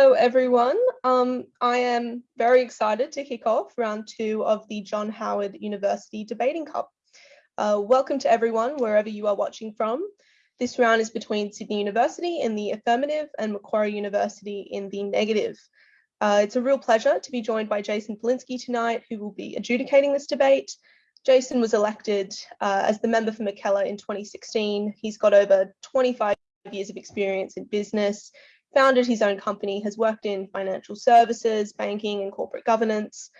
Hello, everyone. Um, I am very excited to kick off round two of the John Howard University Debating Cup. Uh, welcome to everyone, wherever you are watching from. This round is between Sydney University in the affirmative and Macquarie University in the negative. Uh, it's a real pleasure to be joined by Jason Falinski tonight, who will be adjudicating this debate. Jason was elected uh, as the member for Mackellar in 2016. He's got over 25 years of experience in business, founded his own company, has worked in financial services, banking and corporate governance.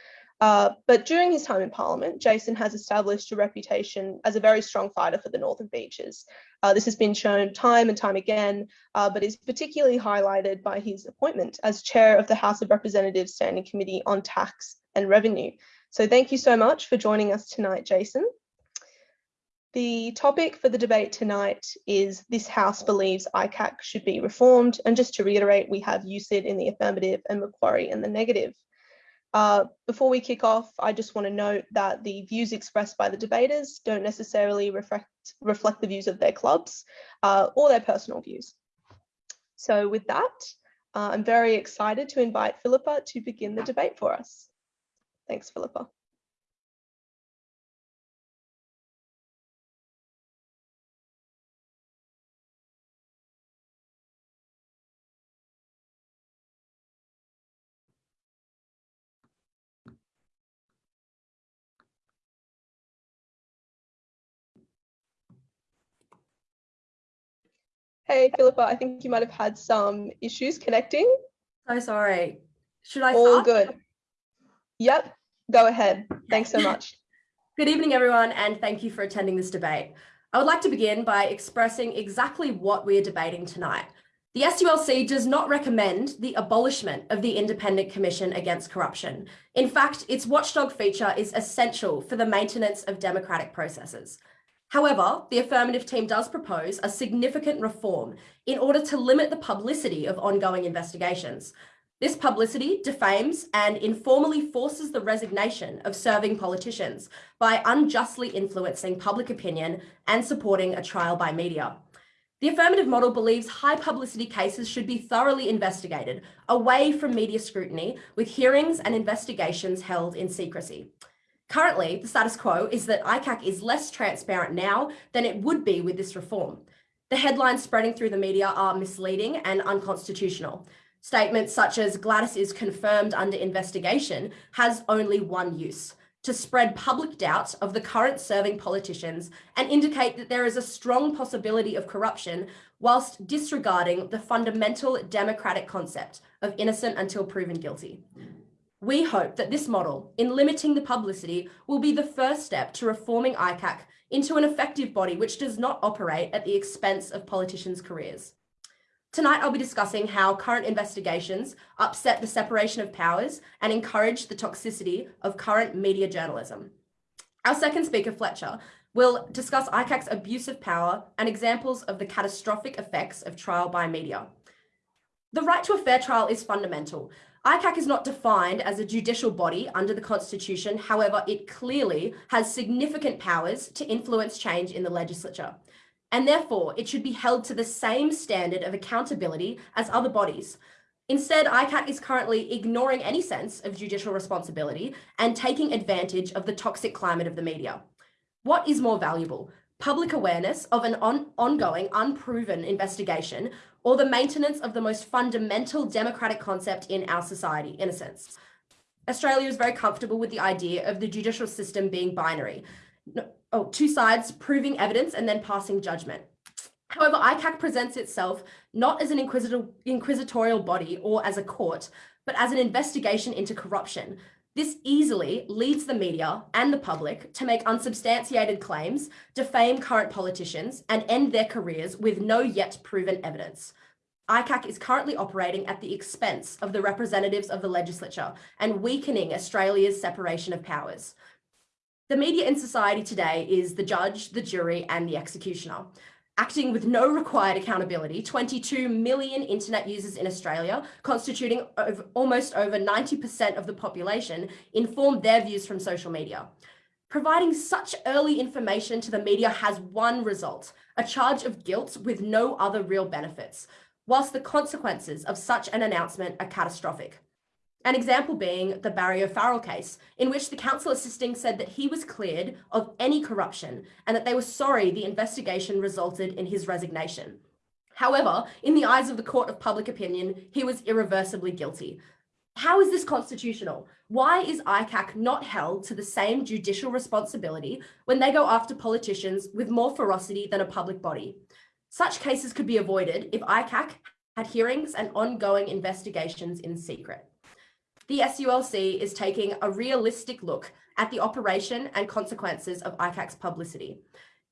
Uh, but during his time in Parliament, Jason has established a reputation as a very strong fighter for the Northern Beaches. Uh, this has been shown time and time again, uh, but is particularly highlighted by his appointment as chair of the House of Representatives Standing Committee on Tax and Revenue. So thank you so much for joining us tonight, Jason. The topic for the debate tonight is this House believes ICAC should be reformed. And just to reiterate, we have USyd in the affirmative and Macquarie in the negative. Uh, before we kick off, I just want to note that the views expressed by the debaters don't necessarily reflect, reflect the views of their clubs uh, or their personal views. So with that, uh, I'm very excited to invite Philippa to begin the debate for us. Thanks, Philippa. Hey, Philippa, I think you might have had some issues connecting. So sorry. Should I All start? good. Yep, go ahead. Thanks so much. Good evening, everyone, and thank you for attending this debate. I would like to begin by expressing exactly what we are debating tonight. The SULC does not recommend the abolishment of the Independent Commission Against Corruption. In fact, its watchdog feature is essential for the maintenance of democratic processes. However, the affirmative team does propose a significant reform in order to limit the publicity of ongoing investigations. This publicity defames and informally forces the resignation of serving politicians by unjustly influencing public opinion and supporting a trial by media. The affirmative model believes high publicity cases should be thoroughly investigated, away from media scrutiny, with hearings and investigations held in secrecy. Currently, the status quo is that ICAC is less transparent now than it would be with this reform. The headlines spreading through the media are misleading and unconstitutional. Statements such as Gladys is confirmed under investigation has only one use, to spread public doubt of the current serving politicians and indicate that there is a strong possibility of corruption whilst disregarding the fundamental democratic concept of innocent until proven guilty. We hope that this model, in limiting the publicity, will be the first step to reforming ICAC into an effective body which does not operate at the expense of politicians' careers. Tonight, I'll be discussing how current investigations upset the separation of powers and encourage the toxicity of current media journalism. Our second speaker, Fletcher, will discuss ICAC's abuse of power and examples of the catastrophic effects of trial by media. The right to a fair trial is fundamental, ICAC is not defined as a judicial body under the Constitution. However, it clearly has significant powers to influence change in the legislature. And therefore, it should be held to the same standard of accountability as other bodies. Instead, ICAC is currently ignoring any sense of judicial responsibility and taking advantage of the toxic climate of the media. What is more valuable? Public awareness of an on ongoing, unproven investigation or the maintenance of the most fundamental democratic concept in our society, in a sense. Australia is very comfortable with the idea of the judicial system being binary. Oh, two sides proving evidence and then passing judgment. However, ICAC presents itself not as an inquisitorial body or as a court, but as an investigation into corruption. This easily leads the media and the public to make unsubstantiated claims, defame current politicians, and end their careers with no yet proven evidence. ICAC is currently operating at the expense of the representatives of the legislature and weakening Australia's separation of powers. The media in society today is the judge, the jury, and the executioner. Acting with no required accountability, 22 million internet users in Australia, constituting over, almost over 90% of the population, inform their views from social media. Providing such early information to the media has one result, a charge of guilt with no other real benefits. whilst the consequences of such an announcement are catastrophic. An example being the Barry O'Farrell case, in which the counsel assisting said that he was cleared of any corruption and that they were sorry the investigation resulted in his resignation. However, in the eyes of the court of public opinion, he was irreversibly guilty. How is this constitutional? Why is ICAC not held to the same judicial responsibility when they go after politicians with more ferocity than a public body? Such cases could be avoided if ICAC had hearings and ongoing investigations in secret the SULC is taking a realistic look at the operation and consequences of ICAC's publicity.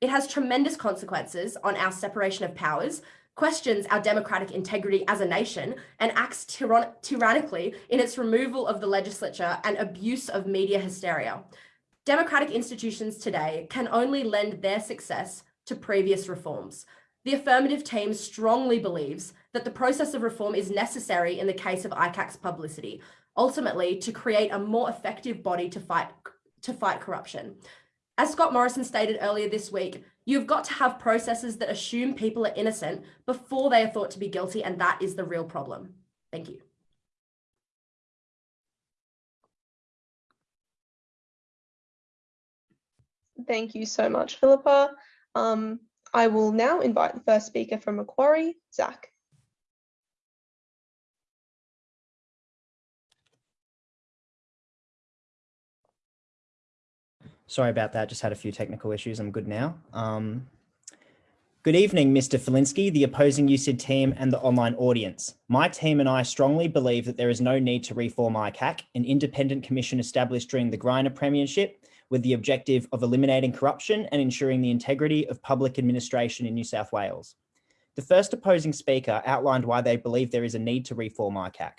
It has tremendous consequences on our separation of powers, questions our democratic integrity as a nation, and acts tyrann tyrannically in its removal of the legislature and abuse of media hysteria. Democratic institutions today can only lend their success to previous reforms. The affirmative team strongly believes that the process of reform is necessary in the case of ICAC's publicity, ultimately to create a more effective body to fight, to fight corruption. As Scott Morrison stated earlier this week, you've got to have processes that assume people are innocent before they are thought to be guilty, and that is the real problem. Thank you. Thank you so much, Philippa. Um, I will now invite the first speaker from Macquarie, Zach. Sorry about that. Just had a few technical issues. I'm good now. Um, good evening, Mr. Falinski, the opposing USyd team and the online audience. My team and I strongly believe that there is no need to reform ICAC, an independent commission established during the Greiner premiership with the objective of eliminating corruption and ensuring the integrity of public administration in New South Wales. The first opposing speaker outlined why they believe there is a need to reform ICAC.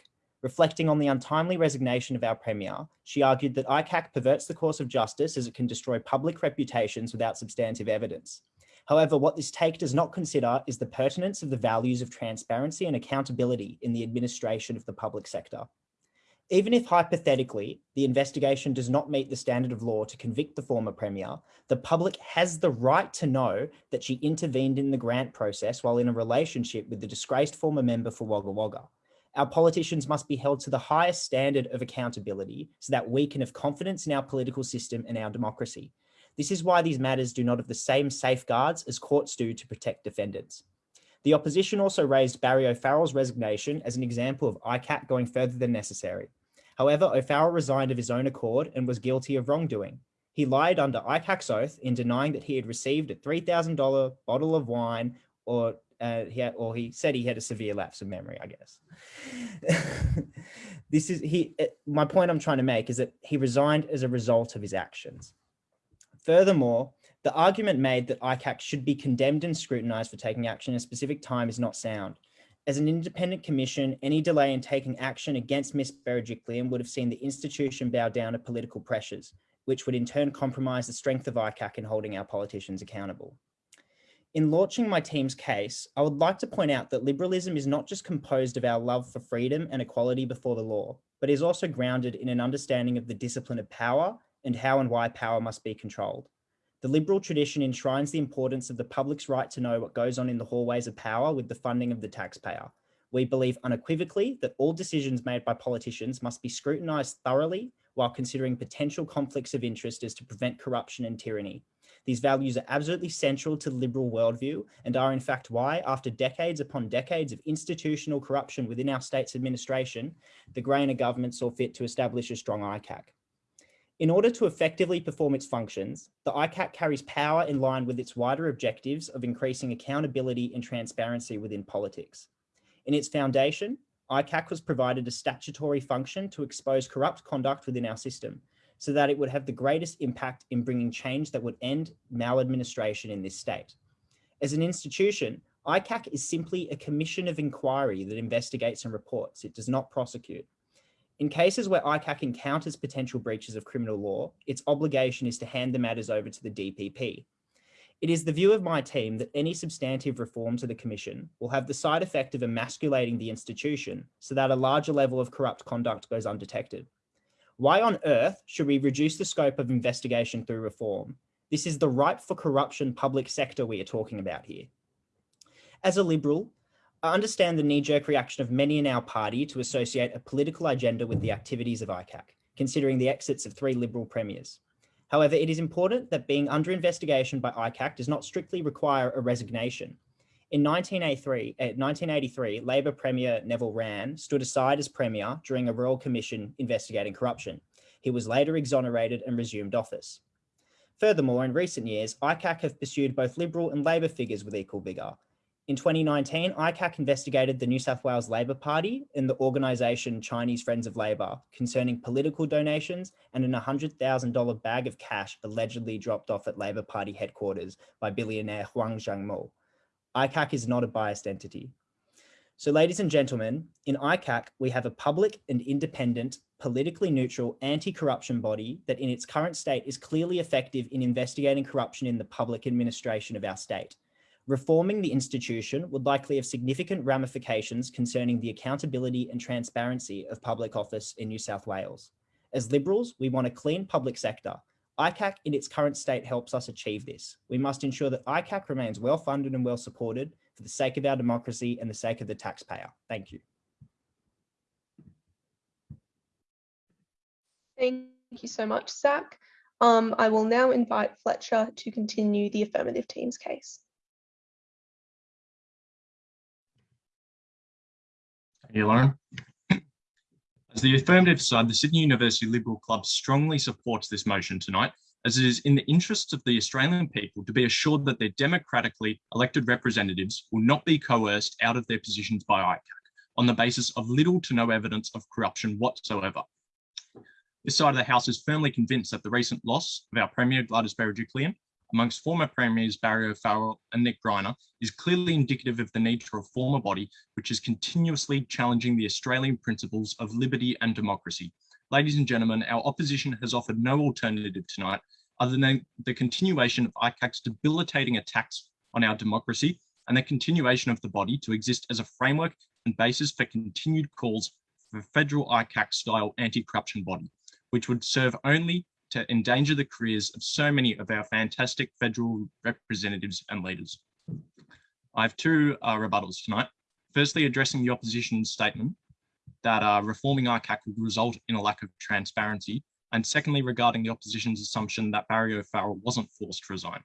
Reflecting on the untimely resignation of our Premier, she argued that ICAC perverts the course of justice as it can destroy public reputations without substantive evidence. However, what this take does not consider is the pertinence of the values of transparency and accountability in the administration of the public sector. Even if hypothetically, the investigation does not meet the standard of law to convict the former Premier, the public has the right to know that she intervened in the grant process while in a relationship with the disgraced former member for Wagga Wagga. Our politicians must be held to the highest standard of accountability so that we can have confidence in our political system and our democracy. This is why these matters do not have the same safeguards as courts do to protect defendants. The opposition also raised Barry O'Farrell's resignation as an example of ICAC going further than necessary. However, O'Farrell resigned of his own accord and was guilty of wrongdoing. He lied under ICAC's oath in denying that he had received a $3,000 bottle of wine or uh, he had, or he said he had a severe lapse of memory, I guess. this is he. Uh, my point I'm trying to make is that he resigned as a result of his actions. Furthermore, the argument made that ICAC should be condemned and scrutinized for taking action at a specific time is not sound. As an independent commission, any delay in taking action against Ms. Berejiklian would have seen the institution bow down to political pressures, which would in turn compromise the strength of ICAC in holding our politicians accountable. In launching my team's case, I would like to point out that liberalism is not just composed of our love for freedom and equality before the law, but is also grounded in an understanding of the discipline of power and how and why power must be controlled. The liberal tradition enshrines the importance of the public's right to know what goes on in the hallways of power with the funding of the taxpayer. We believe unequivocally that all decisions made by politicians must be scrutinised thoroughly while considering potential conflicts of interest as to prevent corruption and tyranny. These values are absolutely central to liberal worldview and are in fact why, after decades upon decades of institutional corruption within our state's administration, the Greiner government saw fit to establish a strong ICAC. In order to effectively perform its functions, the ICAC carries power in line with its wider objectives of increasing accountability and transparency within politics. In its foundation, ICAC was provided a statutory function to expose corrupt conduct within our system, so that it would have the greatest impact in bringing change that would end maladministration in this state. As an institution, ICAC is simply a commission of inquiry that investigates and reports. It does not prosecute. In cases where ICAC encounters potential breaches of criminal law, its obligation is to hand the matters over to the DPP. It is the view of my team that any substantive reform to the Commission will have the side effect of emasculating the institution so that a larger level of corrupt conduct goes undetected. Why on earth should we reduce the scope of investigation through reform? This is the ripe for corruption public sector we are talking about here. As a Liberal, I understand the knee-jerk reaction of many in our party to associate a political agenda with the activities of ICAC, considering the exits of three Liberal premiers. However, it is important that being under investigation by ICAC does not strictly require a resignation. In 1983, uh, 1983, Labor Premier Neville Wran stood aside as Premier during a Royal Commission investigating corruption. He was later exonerated and resumed office. Furthermore, in recent years, ICAC have pursued both Liberal and Labor figures with equal vigour. In 2019, ICAC investigated the New South Wales Labor Party and the organisation Chinese Friends of Labor concerning political donations and an $100,000 bag of cash allegedly dropped off at Labor Party headquarters by billionaire Huang Xiangmo. ICAC is not a biased entity. So ladies and gentlemen, in ICAC, we have a public and independent, politically neutral anti-corruption body that in its current state is clearly effective in investigating corruption in the public administration of our state. Reforming the institution would likely have significant ramifications concerning the accountability and transparency of public office in New South Wales. As Liberals, we want a clean public sector. ICAC in its current state helps us achieve this. We must ensure that ICAC remains well funded and well supported for the sake of our democracy and the sake of the taxpayer. Thank you. Thank you so much, Zach. Um, I will now invite Fletcher to continue the affirmative team's case. Thank you, Lauren. As the affirmative side, the Sydney University Liberal Club strongly supports this motion tonight, as it is in the interests of the Australian people to be assured that their democratically elected representatives will not be coerced out of their positions by ICAC on the basis of little to no evidence of corruption whatsoever. This side of the House is firmly convinced that the recent loss of our Premier Gladys Berejiklian amongst former premiers Barry O'Farrell and Nick Greiner is clearly indicative of the need to reform a body which is continuously challenging the Australian principles of liberty and democracy. Ladies and gentlemen, our opposition has offered no alternative tonight other than the continuation of ICAC's debilitating attacks on our democracy and the continuation of the body to exist as a framework and basis for continued calls for federal ICAC style anti-corruption body, which would serve only to endanger the careers of so many of our fantastic federal representatives and leaders. I have two uh, rebuttals tonight. Firstly, addressing the opposition's statement that uh, reforming ICAC would result in a lack of transparency. And secondly, regarding the opposition's assumption that Barry O'Farrell wasn't forced to resign.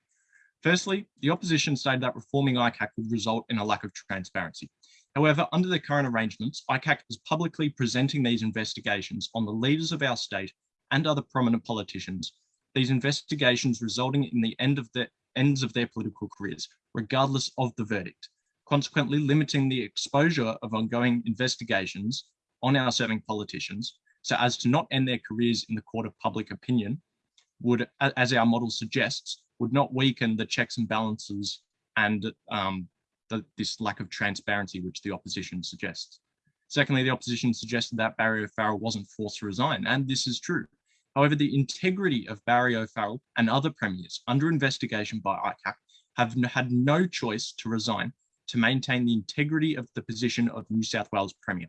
Firstly, the opposition stated that reforming ICAC would result in a lack of transparency. However, under the current arrangements, ICAC is publicly presenting these investigations on the leaders of our state and other prominent politicians, these investigations resulting in the end of the ends of their political careers, regardless of the verdict, consequently limiting the exposure of ongoing investigations on our serving politicians so as to not end their careers in the court of public opinion would, as our model suggests, would not weaken the checks and balances and um, the, this lack of transparency which the opposition suggests. Secondly, the opposition suggested that Barry O'Farrell wasn't forced to resign, and this is true. However, the integrity of Barry O'Farrell and other premiers under investigation by ICAC have had no choice to resign to maintain the integrity of the position of New South Wales Premier.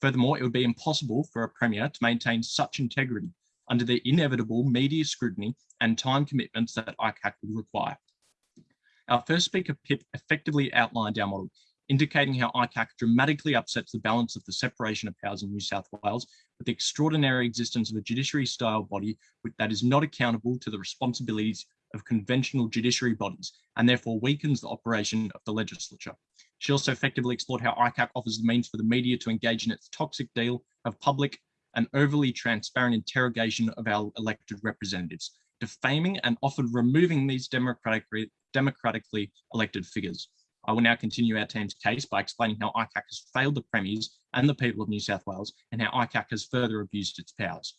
Furthermore, it would be impossible for a Premier to maintain such integrity under the inevitable media scrutiny and time commitments that ICAC would require. Our first speaker, Pip, effectively outlined our model, indicating how ICAC dramatically upsets the balance of the separation of powers in New South Wales with the extraordinary existence of a judiciary-style body that is not accountable to the responsibilities of conventional judiciary bodies and therefore weakens the operation of the legislature. She also effectively explored how ICAC offers the means for the media to engage in its toxic deal of public and overly transparent interrogation of our elected representatives, defaming and often removing these democratically, democratically elected figures. I will now continue our team's case by explaining how ICAC has failed the premiers and the people of New South Wales and how ICAC has further abused its powers.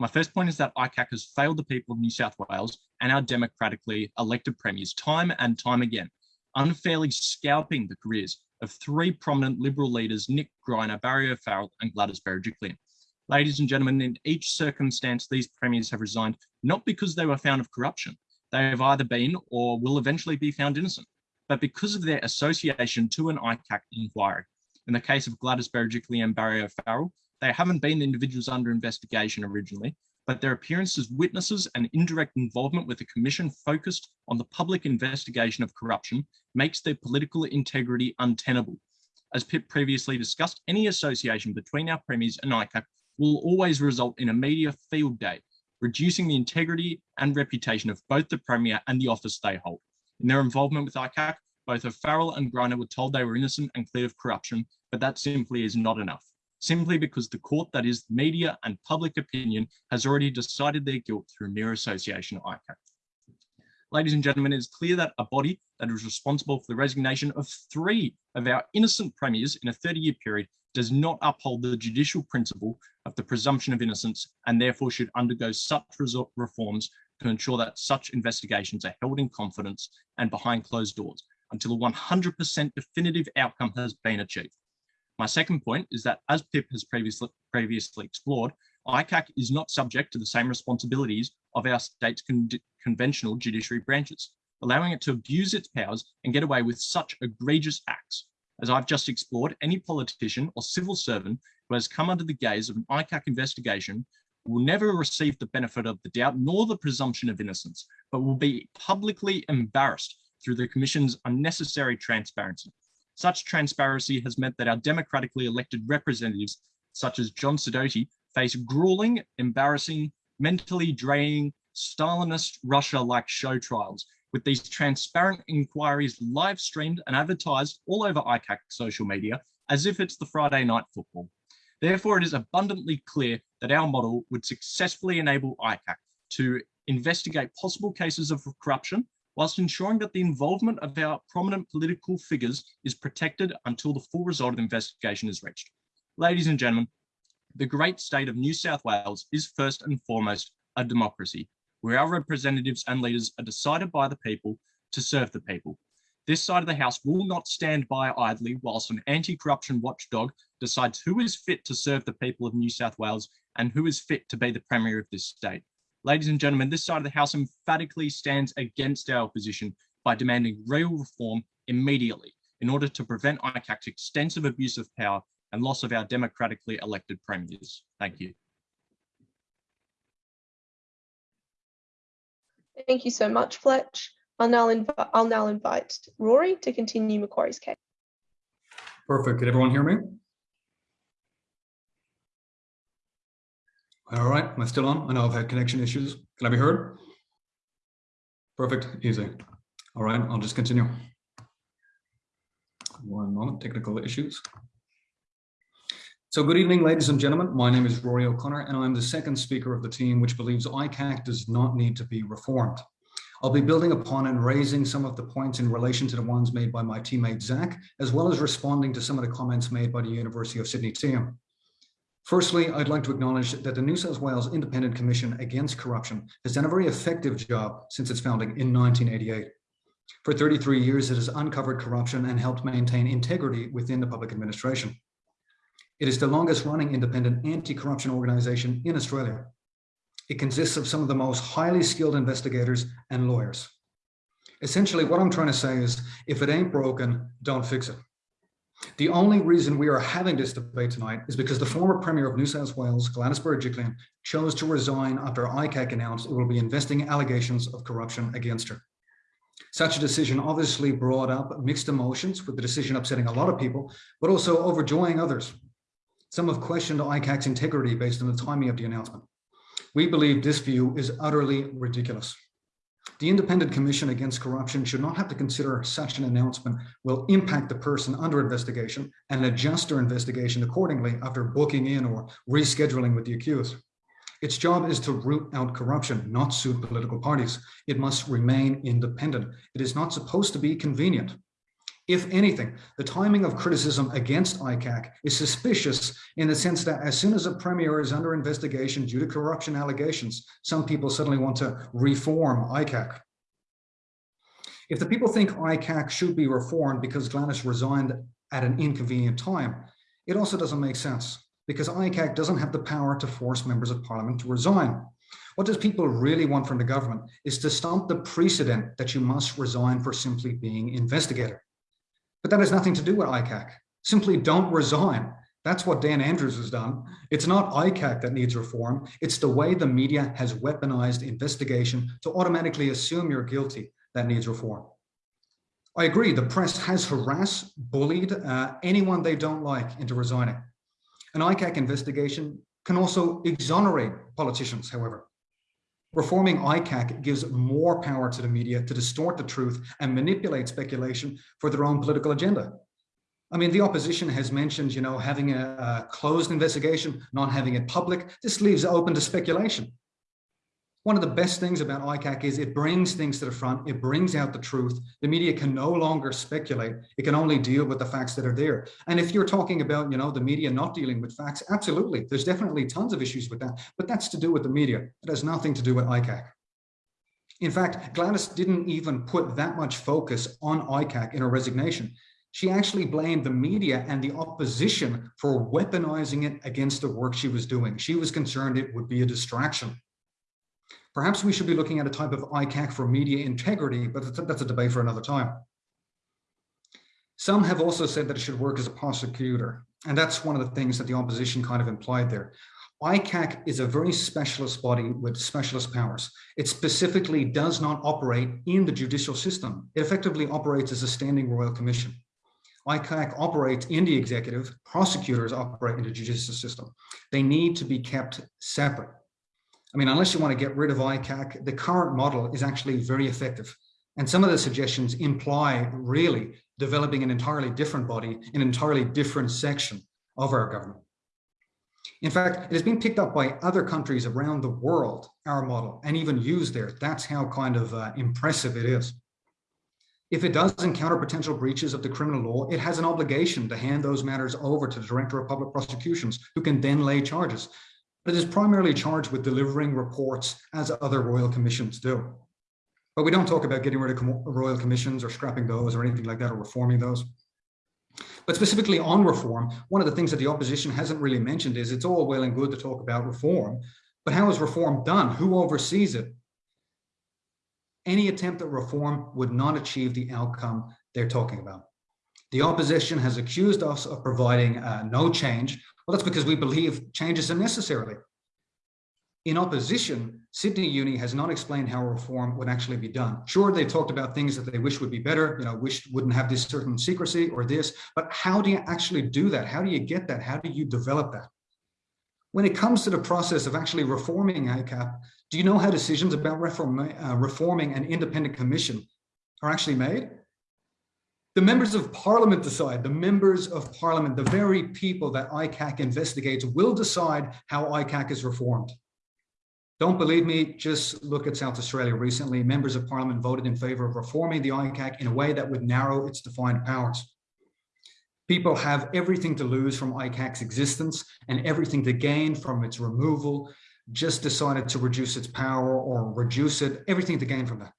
My first point is that ICAC has failed the people of New South Wales and our democratically elected premiers time and time again, unfairly scalping the careers of three prominent Liberal leaders, Nick Greiner, Barry O'Farrell and Gladys Berejiklian. Ladies and gentlemen, in each circumstance, these premiers have resigned not because they were found of corruption. They have either been or will eventually be found innocent but because of their association to an ICAC inquiry. In the case of Gladys Berejiklian and Barry O'Farrell, they haven't been individuals under investigation originally, but their appearance as witnesses and indirect involvement with a commission focused on the public investigation of corruption makes their political integrity untenable. as Pip previously discussed, any association between our premiers and ICAC will always result in a media field day, reducing the integrity and reputation of both the Premier and the office they hold. In their involvement with ICAC, both O'Farrell and Greiner were told they were innocent and clear of corruption, but that simply is not enough, simply because the court, that is media and public opinion, has already decided their guilt through mere association ICAC. Ladies and gentlemen, it is clear that a body that is responsible for the resignation of three of our innocent premiers in a 30-year period does not uphold the judicial principle of the presumption of innocence and therefore should undergo such reforms to ensure that such investigations are held in confidence and behind closed doors until a 100% definitive outcome has been achieved. My second point is that as PIP has previously, previously explored, ICAC is not subject to the same responsibilities of our state's con conventional judiciary branches, allowing it to abuse its powers and get away with such egregious acts. As I've just explored, any politician or civil servant who has come under the gaze of an ICAC investigation will never receive the benefit of the doubt nor the presumption of innocence, but will be publicly embarrassed through the Commission's unnecessary transparency. Such transparency has meant that our democratically elected representatives, such as John Sidoti, face grueling, embarrassing, mentally draining, Stalinist Russia-like show trials, with these transparent inquiries live streamed and advertised all over ICAC social media as if it's the Friday night football. Therefore, it is abundantly clear that our model would successfully enable ICAC to investigate possible cases of corruption whilst ensuring that the involvement of our prominent political figures is protected until the full result of the investigation is reached. Ladies and gentlemen, the great state of New South Wales is first and foremost a democracy, where our representatives and leaders are decided by the people to serve the people. This side of the House will not stand by idly whilst an anti-corruption watchdog decides who is fit to serve the people of New South Wales and who is fit to be the Premier of this state. Ladies and gentlemen, this side of the House emphatically stands against our position by demanding real reform immediately in order to prevent ICAC's extensive abuse of power and loss of our democratically elected premiers. Thank you. Thank you so much, Fletch. I'll now, inv I'll now invite Rory to continue Macquarie's case. Perfect. Can everyone hear me? All right, am I still on? I know I've had connection issues. Can I be heard? Perfect, easy. All right, I'll just continue. One moment, technical issues. So good evening, ladies and gentlemen. My name is Rory O'Connor, and I'm the second speaker of the team which believes ICAC does not need to be reformed. I'll be building upon and raising some of the points in relation to the ones made by my teammate Zach, as well as responding to some of the comments made by the University of Sydney team. Firstly, I'd like to acknowledge that the New South Wales Independent Commission Against Corruption has done a very effective job since its founding in 1988. For 33 years, it has uncovered corruption and helped maintain integrity within the public administration. It is the longest running independent anti-corruption organization in Australia. It consists of some of the most highly skilled investigators and lawyers. Essentially, what I'm trying to say is, if it ain't broken, don't fix it. The only reason we are having this debate tonight is because the former Premier of New South Wales, Gladys Berejiklian, chose to resign after ICAC announced it will be investing allegations of corruption against her. Such a decision obviously brought up mixed emotions, with the decision upsetting a lot of people, but also overjoying others. Some have questioned ICAC's integrity based on the timing of the announcement. We believe this view is utterly ridiculous. The Independent Commission Against Corruption should not have to consider such an announcement will impact the person under investigation and adjust their investigation accordingly after booking in or rescheduling with the accused. Its job is to root out corruption, not suit political parties. It must remain independent. It is not supposed to be convenient. If anything, the timing of criticism against ICAC is suspicious in the sense that as soon as a premier is under investigation due to corruption allegations, some people suddenly want to reform ICAC. If the people think ICAC should be reformed because Gladys resigned at an inconvenient time, it also doesn't make sense because ICAC doesn't have the power to force members of parliament to resign. What does people really want from the government is to stomp the precedent that you must resign for simply being investigator. But that has nothing to do with ICAC. Simply don't resign. That's what Dan Andrews has done. It's not ICAC that needs reform. It's the way the media has weaponized investigation to automatically assume you're guilty that needs reform. I agree, the press has harassed, bullied uh, anyone they don't like into resigning. An ICAC investigation can also exonerate politicians, however. Reforming ICAC gives more power to the media to distort the truth and manipulate speculation for their own political agenda. I mean, the opposition has mentioned, you know, having a, a closed investigation, not having it public. This leaves it open to speculation. One of the best things about ICAC is it brings things to the front, it brings out the truth. The media can no longer speculate, it can only deal with the facts that are there. And if you're talking about, you know, the media not dealing with facts, absolutely, there's definitely tons of issues with that, but that's to do with the media. It has nothing to do with ICAC. In fact, Gladys didn't even put that much focus on ICAC in her resignation. She actually blamed the media and the opposition for weaponizing it against the work she was doing. She was concerned it would be a distraction. Perhaps we should be looking at a type of ICAC for media integrity, but that's a debate for another time. Some have also said that it should work as a prosecutor, and that's one of the things that the opposition kind of implied there. ICAC is a very specialist body with specialist powers. It specifically does not operate in the judicial system. It effectively operates as a standing royal commission. ICAC operates in the executive, prosecutors operate in the judicial system. They need to be kept separate. I mean, unless you want to get rid of ICAC, the current model is actually very effective. And some of the suggestions imply really developing an entirely different body, an entirely different section of our government. In fact, it has been picked up by other countries around the world, our model, and even used there. That's how kind of uh, impressive it is. If it does encounter potential breaches of the criminal law, it has an obligation to hand those matters over to the Director of Public Prosecutions, who can then lay charges but it is primarily charged with delivering reports as other royal commissions do. But we don't talk about getting rid of royal commissions or scrapping those or anything like that or reforming those. But specifically on reform, one of the things that the opposition hasn't really mentioned is it's all well and good to talk about reform, but how is reform done? Who oversees it? Any attempt at reform would not achieve the outcome they're talking about. The opposition has accused us of providing uh, no change well, that's because we believe changes are necessary. In opposition, Sydney Uni has not explained how reform would actually be done. Sure, they talked about things that they wish would be better, you know, wish wouldn't have this certain secrecy or this, but how do you actually do that? How do you get that? How do you develop that? When it comes to the process of actually reforming ICAC, do you know how decisions about reform, uh, reforming an independent commission are actually made? The members of parliament decide, the members of parliament, the very people that ICAC investigates will decide how ICAC is reformed. Don't believe me, just look at South Australia recently. Members of parliament voted in favor of reforming the ICAC in a way that would narrow its defined powers. People have everything to lose from ICAC's existence and everything to gain from its removal, just decided to reduce its power or reduce it, everything to gain from that.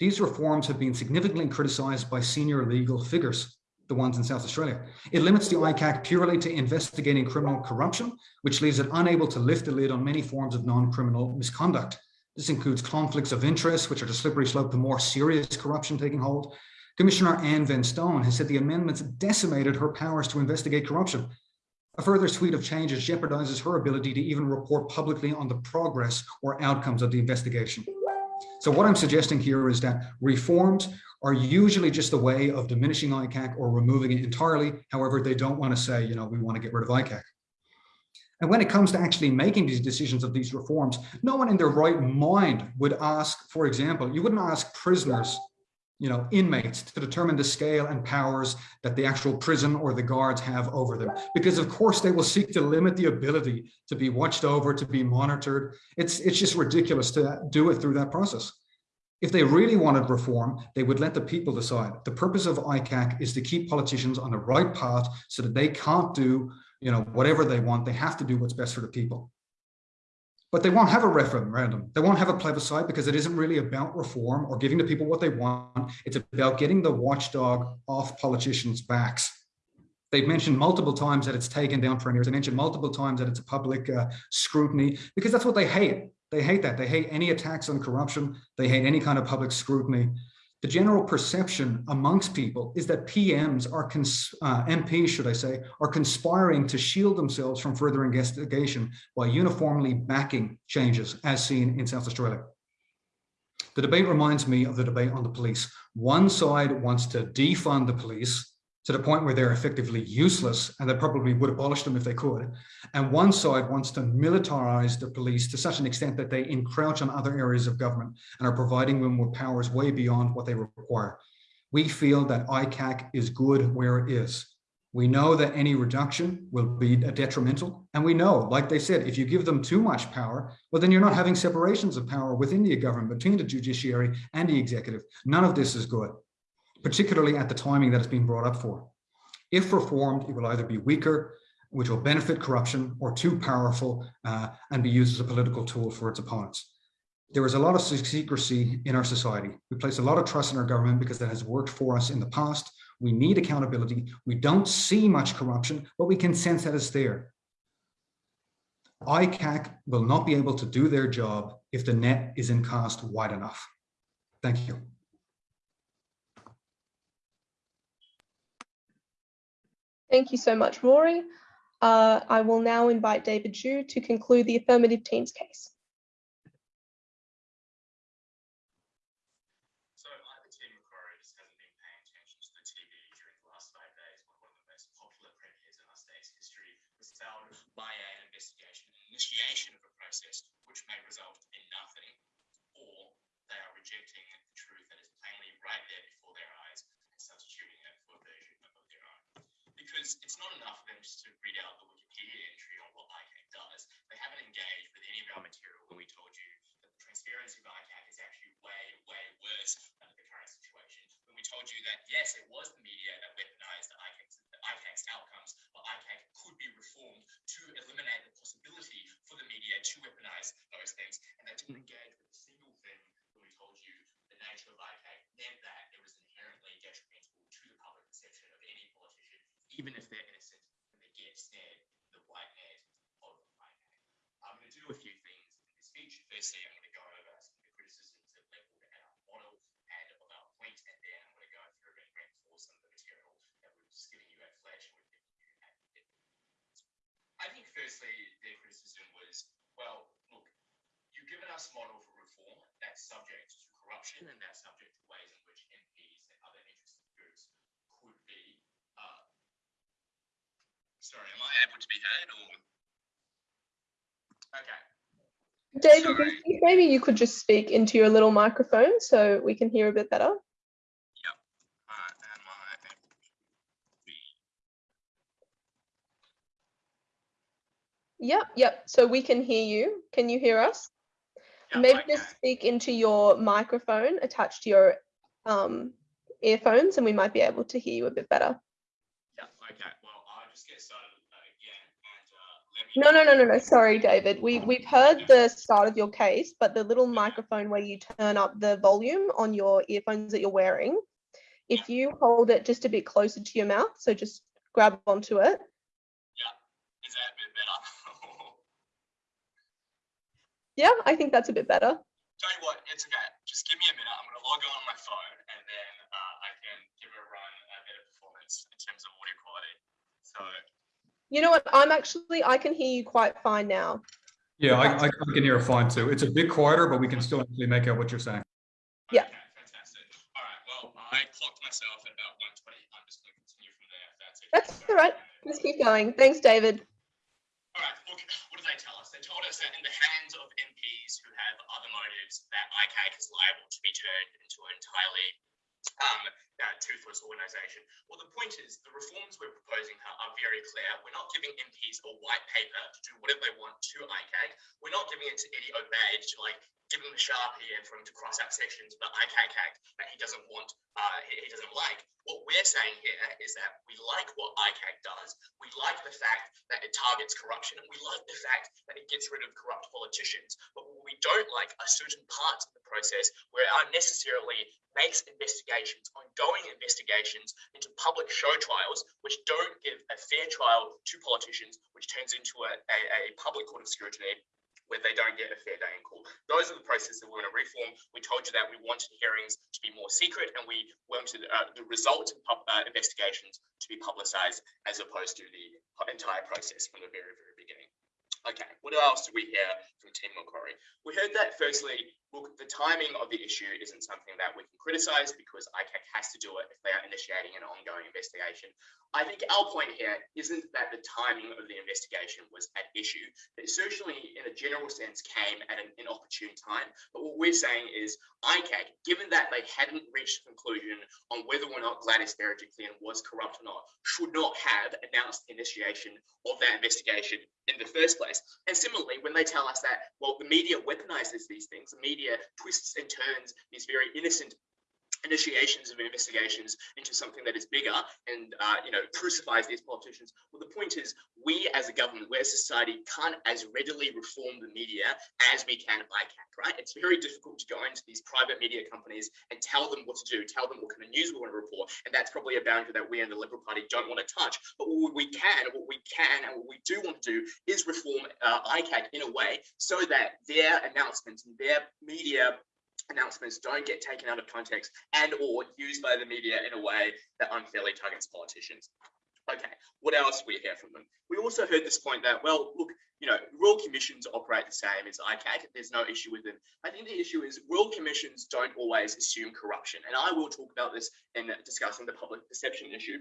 These reforms have been significantly criticised by senior legal figures, the ones in South Australia. It limits the ICAC purely to investigating criminal corruption, which leaves it unable to lift the lid on many forms of non-criminal misconduct. This includes conflicts of interest, which are the slippery slope to more serious corruption taking hold. Commissioner Anne Vanstone has said the amendments decimated her powers to investigate corruption. A further suite of changes jeopardizes her ability to even report publicly on the progress or outcomes of the investigation. So what I'm suggesting here is that reforms are usually just a way of diminishing ICAC or removing it entirely. However, they don't want to say, you know, we want to get rid of ICAC. And when it comes to actually making these decisions of these reforms, no one in their right mind would ask, for example, you wouldn't ask prisoners you know, inmates to determine the scale and powers that the actual prison or the guards have over them. Because of course they will seek to limit the ability to be watched over, to be monitored. It's, it's just ridiculous to do it through that process. If they really wanted reform, they would let the people decide. The purpose of ICAC is to keep politicians on the right path so that they can't do you know, whatever they want. They have to do what's best for the people but they won't have a referendum. They won't have a plebiscite because it isn't really about reform or giving the people what they want. It's about getting the watchdog off politicians' backs. They've mentioned multiple times that it's taken down for years. They mentioned multiple times that it's a public uh, scrutiny because that's what they hate. They hate that. They hate any attacks on corruption. They hate any kind of public scrutiny the general perception amongst people is that PMs are, uh, MPs, should I say, are conspiring to shield themselves from further investigation by uniformly backing changes as seen in South Australia. The debate reminds me of the debate on the police. One side wants to defund the police to the point where they're effectively useless and they probably would abolish them if they could. And one side wants to militarize the police to such an extent that they encroach on other areas of government and are providing them with powers way beyond what they require. We feel that ICAC is good where it is. We know that any reduction will be detrimental. And we know, like they said, if you give them too much power, well, then you're not having separations of power within the government, between the judiciary and the executive. None of this is good, particularly at the timing that it's being brought up for. If reformed, it will either be weaker, which will benefit corruption, or too powerful uh, and be used as a political tool for its opponents. There is a lot of secrecy in our society. We place a lot of trust in our government because that has worked for us in the past we need accountability. We don't see much corruption, but we can sense that it's there. ICAC will not be able to do their job if the net isn't cast wide enough. Thank you. Thank you so much, Rory. Uh, I will now invite David Zhu to conclude the affirmative team's case. process which may result in nothing, or they are rejecting the truth that is plainly right there before their eyes and substituting it for a version of their own. It's not enough for them just to read out the Wikipedia entry on what ICAC does. They haven't engaged with any of our material when we told you that the transparency of ICAC is actually way, way worse under the current situation. When we told you that, yes, it was the media that weaponized the ICAC's, the ICAC's outcomes, but ICAC could be reformed to eliminate the possibility for the media to weaponize those things. And they didn't engage with a single thing when we told you the nature of ICAC meant that it was inherently detrimental to the public perception of any politician, even if they're innocent and they get the white net of ICAC. I'm going to do a few things in this speech. Firstly, I'm going to go over some of the criticisms that leveled at our model and of our point, and then I'm going to go through and reinforce some of the material that we're just giving you at Flash and we're giving you at I think firstly, their criticism was, well, look, you've given us a model for reform that's subject to corruption and that's subject to ways in which MPs and other interested groups could be. Uh, sorry, am I able to be heard or? Okay. David, maybe you could just speak into your little microphone so we can hear a bit better. Yep, yep. So we can hear you. Can you hear us? Yep, Maybe just speak into your microphone attached to your um, earphones and we might be able to hear you a bit better. Yeah, okay. Well, I'll just get started uh, again and uh, no, no, no, no, no. Sorry, David. We, we've heard the start of your case, but the little microphone where you turn up the volume on your earphones that you're wearing, if you hold it just a bit closer to your mouth, so just grab onto it, Yeah, Is that a bit better? yeah, I think that's a bit better. Tell you what, it's okay. Just give me a minute. I'm going to log on, on my phone and then uh, I can give it a run a better performance in terms of audio quality. So. You know what? I'm actually, I can hear you quite fine now. Yeah, I, I, can hear fine too. It's a bit quieter, but we can still actually make out what you're saying. Yeah. Okay, fantastic. All right. Well, I clocked myself at about 120. I'm just going to continue from there. that's it. That's all right. Let's keep going. Thanks, David. All right. Look, what did they tell us? They told us that in the hands of MPs who have other motives, that ICAC is liable to be turned into an entirely um, uh, toothless organisation. Well, the point is, the reforms we're proposing are, very clear. We're not giving MPs a white paper to do whatever they want to ICAC. We're not giving it to Eddie Obeid to like give him a sharpie and for him to cross out sections of the ICAC Act that he doesn't want, uh, he, he doesn't like. What we're saying here is that we like what ICAC does. We like the fact that it targets corruption, and we like the fact that it gets rid of corrupt politicians. But we don't like are certain parts of the process where it unnecessarily makes investigations, ongoing investigations into public show trials, which don't give a fair trial to politicians, which turns into a, a, a public court of scrutiny where they don't get a fair day in court. Those are the processes that we want to reform. We told you that we wanted hearings to be more secret and we wanted uh, the results of uh, investigations to be publicized as opposed to the entire process from the very, very beginning. Okay, what else did we hear from Tim Macquarie? We heard that firstly, look, the timing of the issue isn't something that we can criticize because ICAC has to do it if they are initiating an ongoing investigation. I think our point here isn't that the timing of the investigation was at issue. It certainly, in a general sense, came at an inopportune time. But what we're saying is ICAC, given that they hadn't reached a conclusion on whether or not Gladys Berejiklian was corrupt or not, should not have announced the initiation of that investigation in the first place. And similarly, when they tell us that, well, the media weaponizes these things, the media twists and turns. These very innocent initiations of investigations into something that is bigger and uh, you know crucifies these politicians. Well the point is we as a government a society can't as readily reform the media as we can ICAC right? It's very difficult to go into these private media companies and tell them what to do tell them what kind of news we want to report and that's probably a boundary that we in the Liberal Party don't want to touch. But what we can what we can and what we do want to do is reform uh, ICAC in a way so that their announcements and their media announcements don't get taken out of context and or used by the media in a way that unfairly targets politicians. Okay, what else we hear from them? We also heard this point that, well, look, you know, royal commissions operate the same as ICAC. There's no issue with them. I think the issue is royal commissions don't always assume corruption. And I will talk about this in discussing the public perception issue.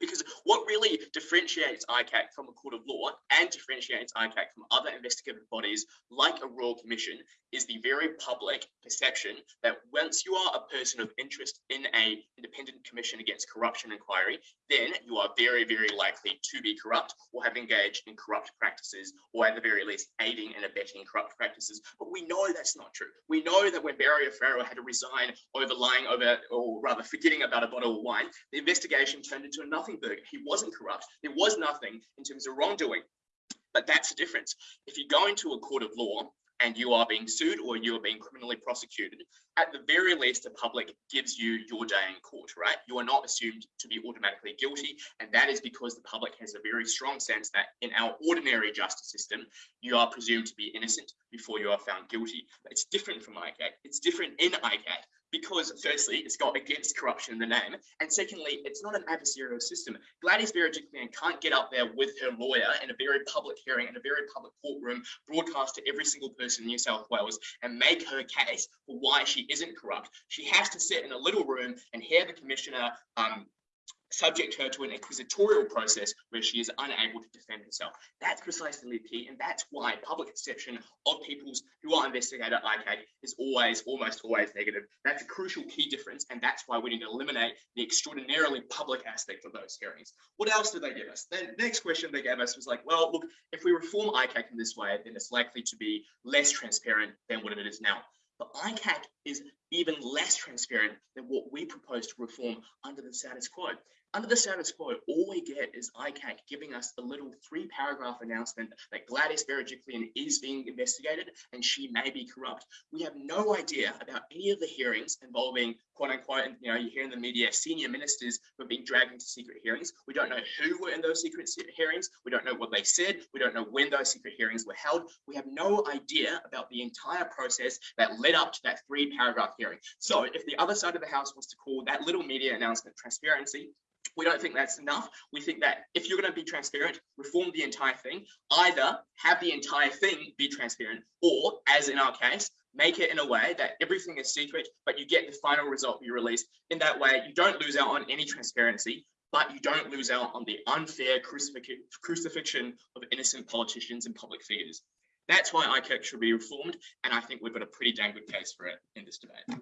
Because what really differentiates ICAC from a court of law and differentiates ICAC from other investigative bodies like a royal commission is the very public perception that once you are a person of interest in a independent commission against corruption inquiry, then you are very, very likely to be corrupt or have engaged in corrupt practices or at the very least aiding and abetting corrupt practices. But we know that's not true. We know that when Barry O'Farrell had to resign over lying over, or rather forgetting about a bottle of wine, the investigation turned into a nothing burger. He wasn't corrupt. There was nothing in terms of wrongdoing. But that's the difference. If you go into a court of law and you are being sued or you are being criminally prosecuted, at the very least, the public gives you your day in court, right? You are not assumed to be automatically guilty. And that is because the public has a very strong sense that in our ordinary justice system, you are presumed to be innocent before you are found guilty. It's different from ICAC. It's different in ICAC because firstly, it's got against corruption in the name, and secondly, it's not an adversarial system. Gladys Berejiklian can't get up there with her lawyer in a very public hearing, in a very public courtroom, broadcast to every single person in New South Wales and make her case for why she isn't corrupt. She has to sit in a little room and hear the commissioner um, subject her to an inquisitorial process where she is unable to defend herself. That's precisely the key, and that's why public perception of people's who are investigated at ICAC is always, almost always negative. That's a crucial key difference, and that's why we need to eliminate the extraordinarily public aspect of those hearings. What else did they give us? The next question they gave us was like, well, look, if we reform ICAC in this way, then it's likely to be less transparent than what it is now. But ICAC is even less transparent than what we propose to reform under the status quo. Under the status quo, all we get is ICAC giving us a little three paragraph announcement that Gladys Berejiklian is being investigated and she may be corrupt. We have no idea about any of the hearings involving quote unquote, you know, you hear in the media senior ministers who are being dragged into secret hearings. We don't know who were in those secret hearings. We don't know what they said. We don't know when those secret hearings were held. We have no idea about the entire process that led up to that three paragraph hearing. So if the other side of the house was to call that little media announcement transparency, we don't think that's enough. We think that if you're going to be transparent, reform the entire thing. Either have the entire thing be transparent, or, as in our case, make it in a way that everything is secret, but you get the final result you release. In that way, you don't lose out on any transparency, but you don't lose out on the unfair crucifixion of innocent politicians and public figures. That's why ICAC should be reformed, and I think we've got a pretty dang good case for it in this debate.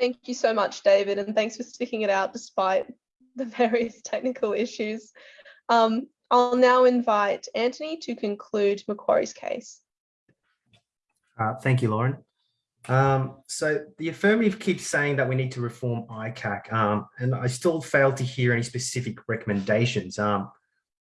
Thank you so much, David, and thanks for sticking it out despite the various technical issues. Um, I'll now invite Anthony to conclude Macquarie's case. Uh, thank you, Lauren. Um, so the affirmative keeps saying that we need to reform ICAC, um, and I still fail to hear any specific recommendations. Um,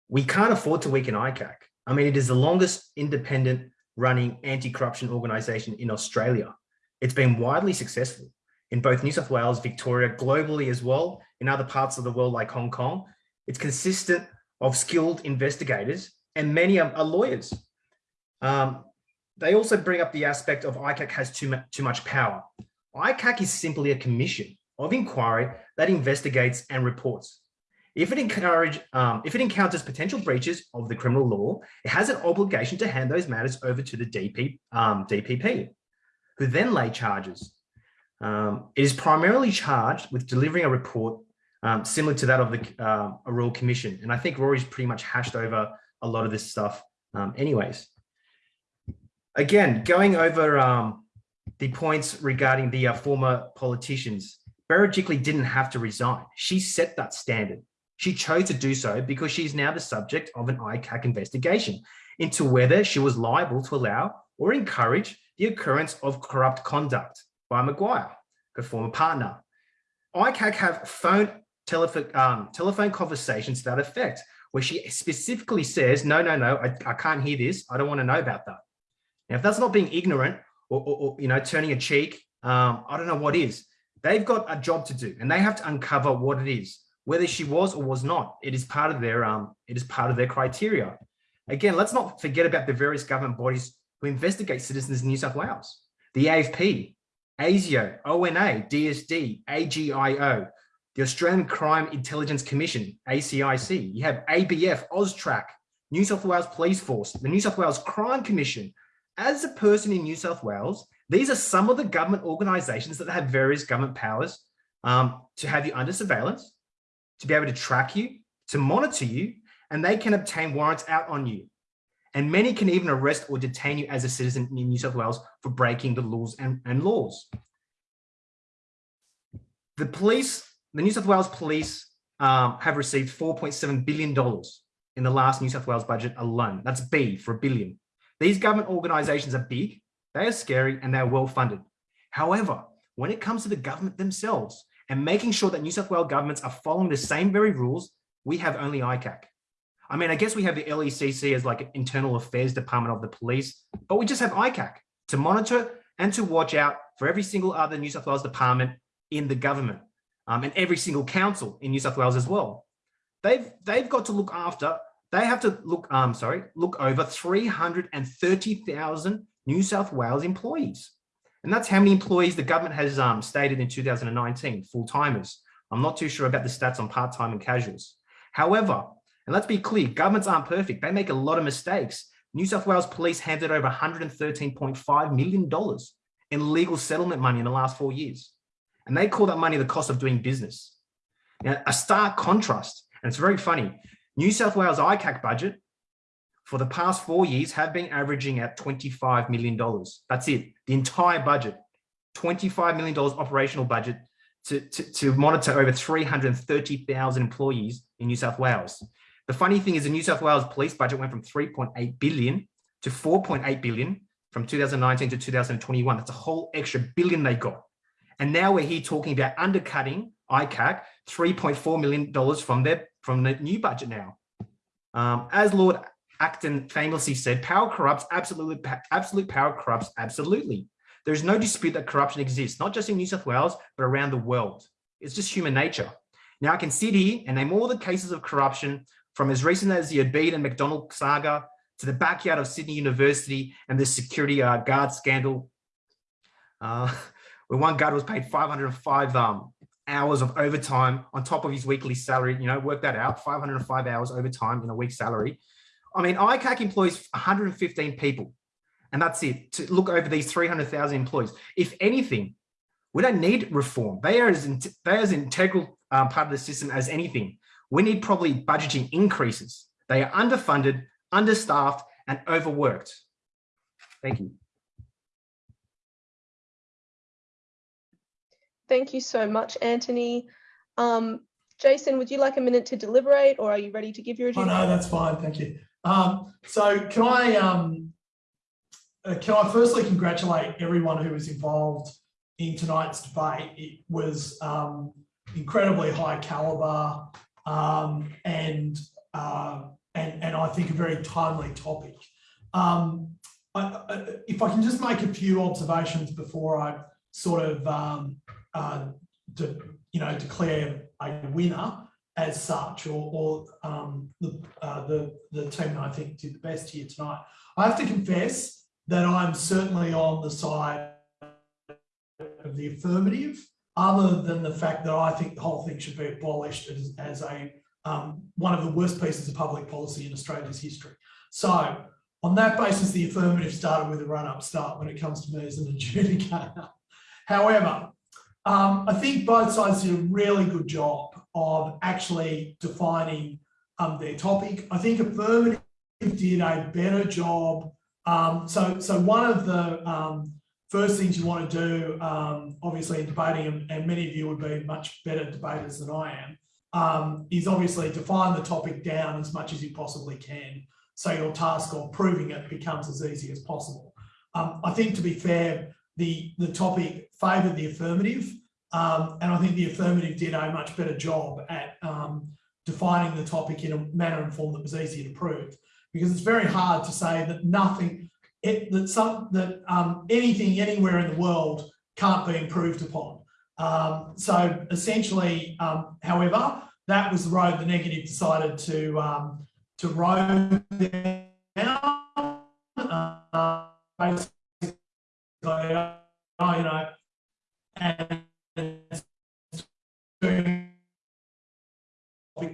we can't afford to weaken ICAC. I mean, it is the longest independent running anti-corruption organization in Australia. It's been widely successful in both New South Wales, Victoria, globally as well, in other parts of the world like Hong Kong. It's consistent of skilled investigators and many are, lawyers. Um, they also bring up the aspect of ICAC has too, too much power. ICAC is simply a commission of inquiry that investigates and reports. If it encourage, um, if it encounters potential breaches of the criminal law, it has an obligation to hand those matters over to the DP, um, DPP, who then lay charges. Um, it is primarily charged with delivering a report um, similar to that of the uh, a Royal Commission. And I think Rory's pretty much hashed over a lot of this stuff um, anyways. Again, going over um, the points regarding the uh, former politicians, Berejiklian didn't have to resign. She set that standard. She chose to do so because she's now the subject of an ICAC investigation into whether she was liable to allow or encourage the occurrence of corrupt conduct by Maguire, her former partner. ICAC have phone telephone, um, telephone conversations to that effect, where she specifically says, no, no, no, I, I can't hear this. I don't want to know about that. Now, if that's not being ignorant or, or, or you know, turning a cheek, um, I don't know what is. They've got a job to do and they have to uncover what it is, whether she was or was not. It is part of their, um, it is part of their criteria. Again, let's not forget about the various government bodies who investigate citizens in New South Wales. The AFP, ASIO, ONA, DSD, AGIO, the Australian Crime Intelligence Commission, ACIC. You have ABF, AUSTRAC, New South Wales Police Force, the New South Wales Crime Commission. As a person in New South Wales, these are some of the government organisations that have various government powers um, to have you under surveillance, to be able to track you, to monitor you, and they can obtain warrants out on you. And many can even arrest or detain you as a citizen in New South Wales for breaking the laws and, and laws. The police, the New South Wales police um, have received $4.7 billion in the last New South Wales budget alone. That's B for a billion. These government organisations are big, they are scary and they're well funded. However, when it comes to the government themselves and making sure that New South Wales governments are following the same very rules, we have only ICAC. I mean, I guess we have the LECC as like an internal affairs department of the police, but we just have ICAC to monitor and to watch out for every single other New South Wales department in the government um, and every single council in New South Wales as well. They've, they've got to look after, they have to look, um, sorry, look over 330,000 New South Wales employees. And that's how many employees the government has um, stated in 2019, full-timers. I'm not too sure about the stats on part-time and casuals. However, and let's be clear, governments aren't perfect. They make a lot of mistakes. New South Wales police handed over $113.5 million in legal settlement money in the last four years. And they call that money the cost of doing business. Now, a stark contrast, and it's very funny, New South Wales ICAC budget for the past four years have been averaging at $25 million. That's it, the entire budget, $25 million operational budget to, to, to monitor over 330,000 employees in New South Wales. The funny thing is the New South Wales police budget went from 3.8 billion to 4.8 billion from 2019 to 2021. That's a whole extra billion they got. And now we're here talking about undercutting ICAC $3.4 million from their from the new budget now. Um, as Lord Acton famously said, power corrupts, absolutely, absolute power corrupts, absolutely. There's no dispute that corruption exists, not just in New South Wales, but around the world. It's just human nature. Now I can sit here and name all the cases of corruption from as recent as the Obeid and Macdonald saga to the backyard of Sydney University and the security uh, guard scandal, uh, where one guard was paid 505 um, hours of overtime on top of his weekly salary, you know, work that out, 505 hours overtime in a week's salary. I mean, ICAC employs 115 people, and that's it, to look over these 300,000 employees. If anything, we don't need reform. They are as, they are as integral um, part of the system as anything we need probably budgeting increases. They are underfunded, understaffed, and overworked. Thank you. Thank you so much, Anthony. Um, Jason, would you like a minute to deliberate or are you ready to give your Oh, no, that's fine. Thank you. Um, so can I, um, uh, can I firstly congratulate everyone who was involved in tonight's debate. It was um, incredibly high caliber um, and, uh, and, and I think a very timely topic. Um, I, I, if I can just make a few observations before I sort of, um, uh, de, you know, declare a winner as such, or, or um, the, uh, the, the team that I think did the best here tonight. I have to confess that I'm certainly on the side of the affirmative other than the fact that I think the whole thing should be abolished as, as a um, one of the worst pieces of public policy in Australia's history. So on that basis, the affirmative started with a run-up start when it comes to me as an adjudicator. However, um, I think both sides did a really good job of actually defining um, their topic. I think affirmative did a better job. Um, so, so one of the um, first things you want to do, um, obviously in debating, and, and, many of you would be much better debaters than I am, um, is obviously define the topic down as much as you possibly can. So your task of proving it becomes as easy as possible. Um, I think to be fair, the, the topic favoured the affirmative, um, and I think the affirmative did a much better job at um, defining the topic in a manner and form that was easy to prove. Because it's very hard to say that nothing, it, that some that um, anything anywhere in the world can't be improved upon. Um, so essentially, um, however, that was the road the negative decided to um, to row down. Uh, basically, you know, and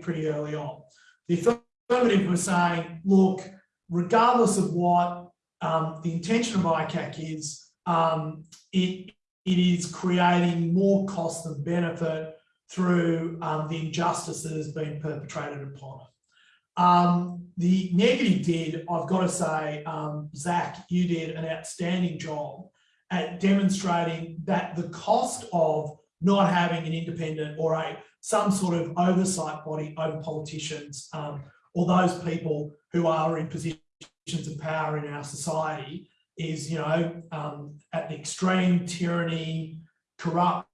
pretty early on. The affirmative was saying, look, regardless of what um, the intention of ICAC is, um, it, it is creating more cost than benefit through um, the injustice that has been perpetrated upon it. Um, the negative did, I've got to say, um, Zach, you did an outstanding job at demonstrating that the cost of not having an independent or a some sort of oversight body over politicians um, or those people who are in positions of power in our society is, you know, um, at the extreme tyranny, corruption,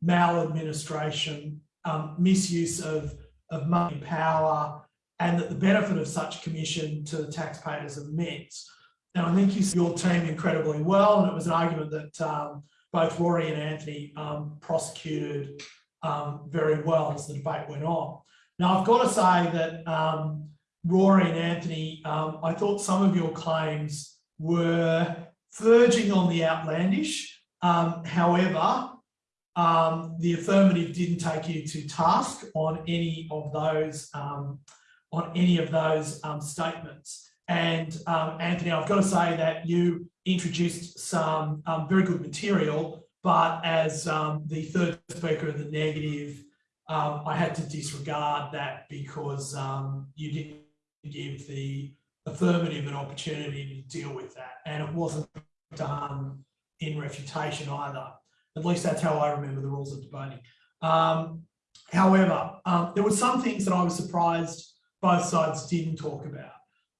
maladministration, um, misuse of, of money power, and that the benefit of such commission to the taxpayers immense. Now, I think you see your team incredibly well, and it was an argument that um, both Rory and Anthony um, prosecuted um, very well as the debate went on. Now, I've got to say that um, Rory and Anthony, um, I thought some of your claims were verging on the outlandish. Um, however, um, the affirmative didn't take you to task on any of those on any of those statements. And Anthony, I've got to say that you introduced some um, very good material, but as um, the third speaker of the negative, um, I had to disregard that because um, you didn't give the affirmative an opportunity to deal with that. And it wasn't done in refutation either. At least that's how I remember the rules of debating. Um, however, um, there were some things that I was surprised both sides didn't talk about.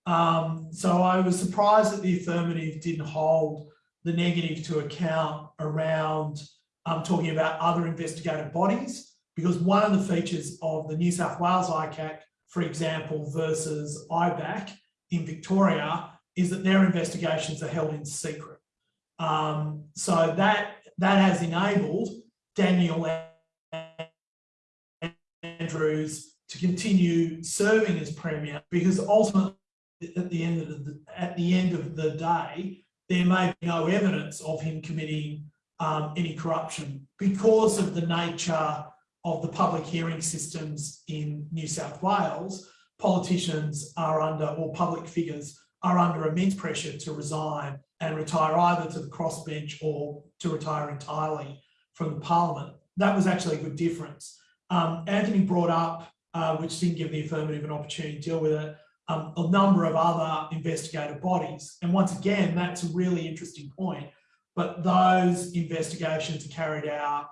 Um, so I was surprised that the affirmative didn't hold the negative to account around um, talking about other investigative bodies, because one of the features of the New South Wales ICAC, for example, versus IBAC in Victoria, is that their investigations are held in secret. Um, so that, that has enabled Daniel Andrews to continue serving as Premier because ultimately at the end of the at the end of the day, there may be no evidence of him committing um, any corruption because of the nature of the public hearing systems in New South Wales. Politicians are under, or public figures are under immense pressure to resign and retire either to the crossbench or to retire entirely from the parliament. That was actually a good difference. Um, Anthony brought up, uh, which didn't give the affirmative an opportunity to deal with it, um, a number of other investigative bodies. And once again, that's a really interesting point, but those investigations are carried out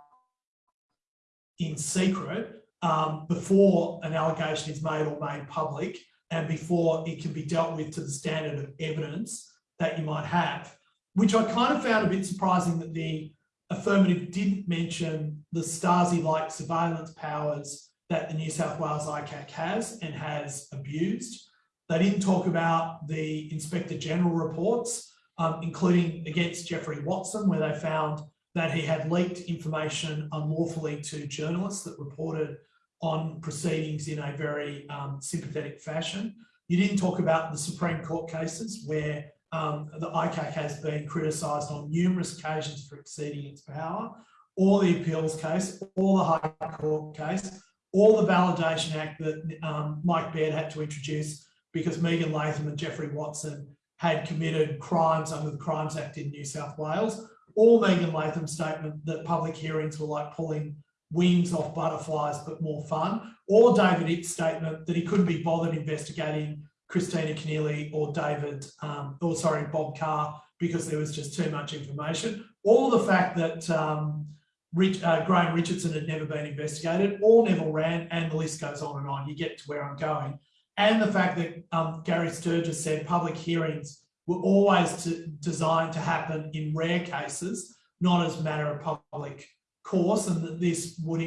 in secret um, before an allegation is made or made public and before it can be dealt with to the standard of evidence that you might have, which I kind of found a bit surprising that the affirmative didn't mention the Stasi-like surveillance powers that the New South Wales ICAC has and has abused. They didn't talk about the Inspector General reports, um, including against Geoffrey Watson, where they found that he had leaked information unlawfully to journalists that reported on proceedings in a very um, sympathetic fashion. You didn't talk about the Supreme Court cases where um, the ICAC has been criticised on numerous occasions for exceeding its power, or the appeals case, or the High Court case, or the Validation Act that um, Mike Baird had to introduce because Megan Latham and Geoffrey Watson had committed crimes under the Crimes Act in New South Wales, or Megan Latham's statement that public hearings were like pulling wings off butterflies but more fun, or David Ipp's statement that he couldn't be bothered investigating Kristina Keneally or David, um, or sorry, Bob Carr, because there was just too much information, or the fact that um, Rich, uh, Graham Richardson had never been investigated, or Neville Wran, and the list goes on and on. You get to where I'm going. And the fact that um, Gary Sturgess said public hearings were always to, designed to happen in rare cases, not as a matter of public course, and that this would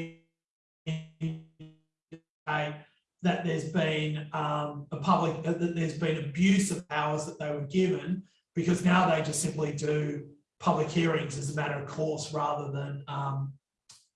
indicate that there's been um, a public, that there's been abuse of powers that they were given, because now they just simply do public hearings as a matter of course rather than um,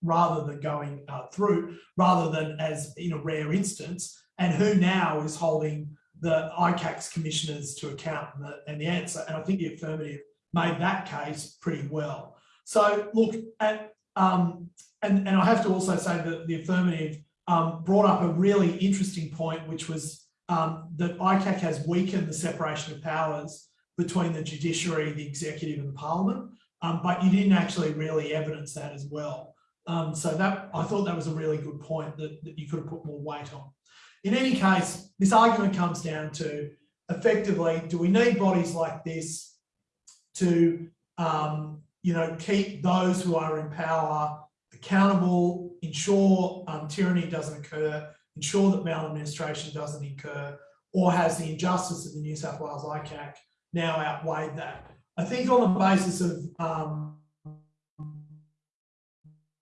rather than going uh, through, rather than as in a rare instance, and who now is holding the ICAC's commissioners to account and the, and the answer. And I think the affirmative made that case pretty well. So look, at, um, and, and I have to also say that the affirmative um, brought up a really interesting point, which was um, that ICAC has weakened the separation of powers between the judiciary, the executive and the parliament, um, but you didn't actually really evidence that as well. Um, so that I thought that was a really good point that, that you could have put more weight on. In any case, this argument comes down to effectively, do we need bodies like this to, um, you know, keep those who are in power accountable, ensure um, tyranny doesn't occur, ensure that maladministration doesn't occur, or has the injustice of the New South Wales ICAC now outweighed that? I think on the basis of um,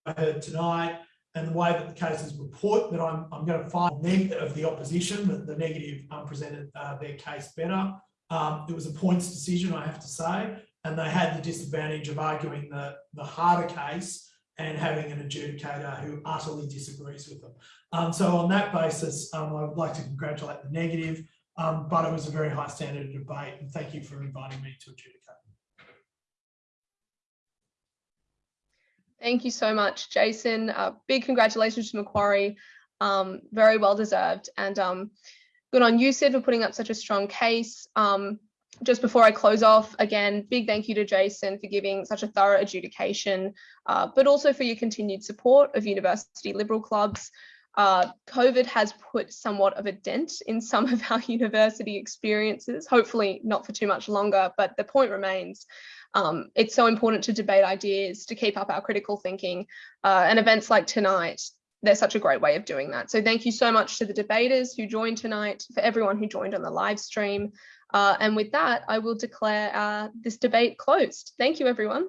I heard tonight, and the way that the cases report that I'm, I'm going to find the of the opposition, that the negative um, presented uh, their case better. Um, it was a points decision, I have to say, and they had the disadvantage of arguing the, the harder case and having an adjudicator who utterly disagrees with them. Um, so on that basis, um, I would like to congratulate the negative, um, but it was a very high standard of debate, and thank you for inviting me to adjudicate. Thank you so much, Jason. Uh, big congratulations to Macquarie. Um, very well deserved. And um, good on you, Sid, for putting up such a strong case. Um, just before I close off, again, big thank you to Jason for giving such a thorough adjudication, uh, but also for your continued support of university liberal clubs. Uh, COVID has put somewhat of a dent in some of our university experiences, hopefully not for too much longer, but the point remains um, it's so important to debate ideas, to keep up our critical thinking, uh, and events like tonight, they're such a great way of doing that. So thank you so much to the debaters who joined tonight, for everyone who joined on the live stream. Uh, and with that, I will declare uh, this debate closed. Thank you, everyone.